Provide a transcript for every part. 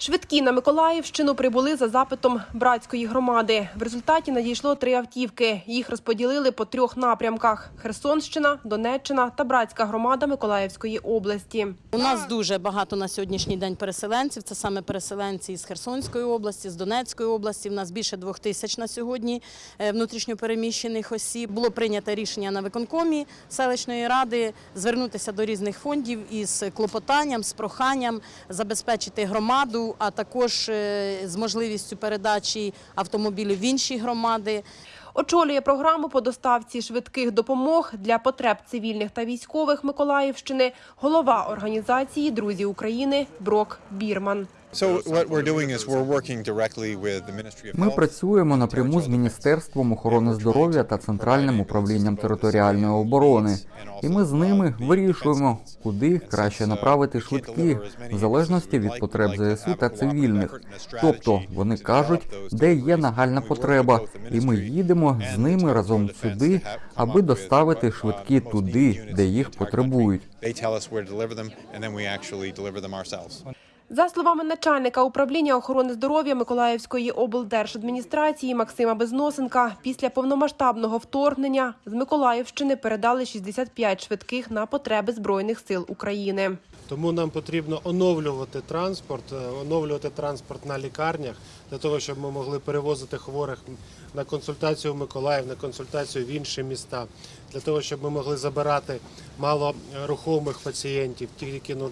Швидкі на Миколаївщину прибули за запитом братської громади. В результаті надійшло три автівки. Їх розподілили по трьох напрямках: Херсонщина, Донеччина та братська громада Миколаївської області. У нас дуже багато на сьогоднішній день переселенців. Це саме переселенці із Херсонської області, з Донецької області. У нас більше двох тисяч на сьогодні е, внутрішньопереміщених осіб. Було прийнято рішення на виконкомі селищної ради звернутися до різних фондів із клопотанням, з проханням забезпечити громаду, а також е, з можливістю передачі автомобілів в інші громади. Очолює програму по доставці швидких допомог для потреб цивільних та військових Миколаївщини голова організації Друзі України Брок Бірман. Ми працюємо напряму з Міністерством охорони здоров'я та Центральним управлінням територіальної оборони, і ми з ними вирішуємо, куди краще направити швидкі, в залежності від потреб ЗСУ та цивільних. Тобто вони кажуть, де є нагальна потреба, і ми їдемо з ними разом сюди, аби доставити швидкі туди, де їх потребують. За словами начальника управління охорони здоров'я Миколаївської облдержадміністрації Максима Безносенка, після повномасштабного вторгнення з Миколаївщини передали 65 швидких на потреби збройних сил України. Тому нам потрібно оновлювати транспорт, е, оновлювати транспорт на лікарнях для того, щоб ми могли перевозити хворих на консультацію в Миколаїв, на консультацію в інші міста, для того, щоб ми могли забирати малорухомих пацієнтів, ті, які ну,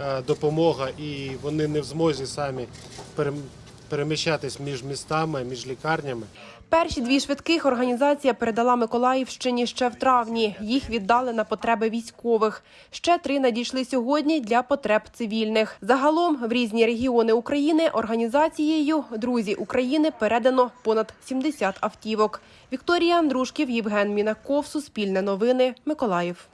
е, допомога, і вони не в змозі самі перем- переміщатись між містами, між лікарнями. Перші дві швидких організація передала Миколаївщині ще в травні. Їх віддали на потреби військових. Ще три надійшли сьогодні для потреб цивільних. Загалом в різні регіони України організацією Друзі України передано понад 70 автівок. Вікторія Андрушків, Євген Мінаков, Суспільне новини, Миколаїв.